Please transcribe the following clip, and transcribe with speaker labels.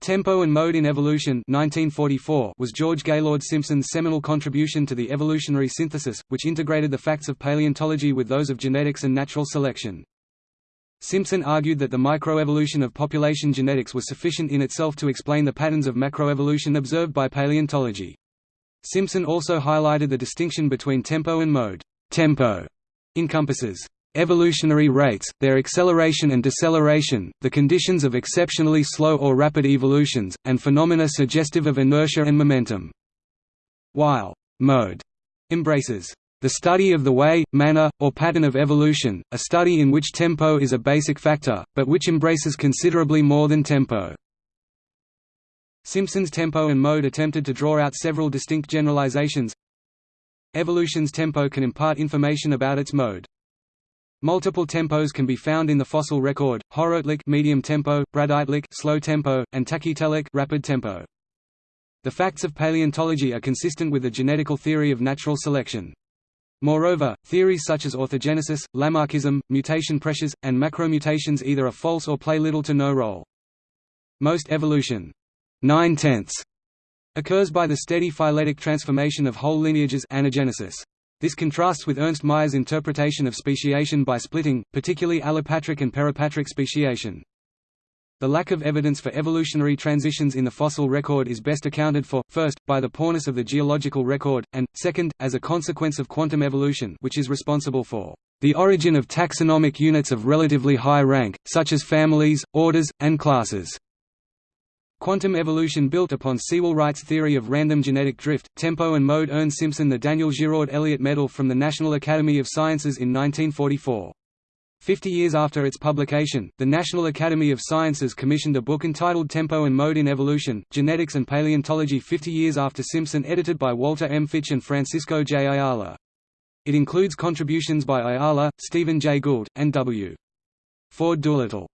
Speaker 1: Tempo and Mode in Evolution 1944 was George Gaylord Simpson's seminal contribution to the evolutionary synthesis, which integrated the facts of paleontology with those of genetics and natural selection. Simpson argued that the microevolution of population genetics was sufficient in itself to explain the patterns of macroevolution observed by paleontology. Simpson also highlighted the distinction between tempo and mode. Tempo encompasses Evolutionary rates, their acceleration and deceleration, the conditions of exceptionally slow or rapid evolutions, and phenomena suggestive of inertia and momentum. While «mode» embraces the study of the way, manner, or pattern of evolution, a study in which tempo is a basic factor, but which embraces considerably more than tempo. Simpson's tempo and mode attempted to draw out several distinct generalizations. Evolution's tempo can impart information about its mode. Multiple tempos can be found in the fossil record: Horotelic medium tempo, Bradytelic slow tempo, and Tachytelic rapid tempo. The facts of paleontology are consistent with the genetical theory of natural selection. Moreover, theories such as orthogenesis, Lamarckism, mutation pressures, and macromutations either are false or play little to no role. Most evolution nine tenths occurs by the steady phyletic transformation of whole lineages anagenesis. This contrasts with Ernst Mayr's interpretation of speciation by splitting, particularly allopatric and peripatric speciation. The lack of evidence for evolutionary transitions in the fossil record is best accounted for, first, by the poorness of the geological record, and, second, as a consequence of quantum evolution which is responsible for the origin of taxonomic units of relatively high rank, such as families, orders, and classes. Quantum evolution built upon Sewall-Wright's theory of random genetic drift, tempo and mode earned Simpson the Daniel Giraud Elliott Medal from the National Academy of Sciences in 1944. Fifty years after its publication, the National Academy of Sciences commissioned a book entitled Tempo and Mode in Evolution, Genetics and Paleontology 50 years after Simpson edited by Walter M. Fitch and Francisco J. Ayala. It includes contributions by Ayala, Stephen J. Gould, and W. Ford Doolittle.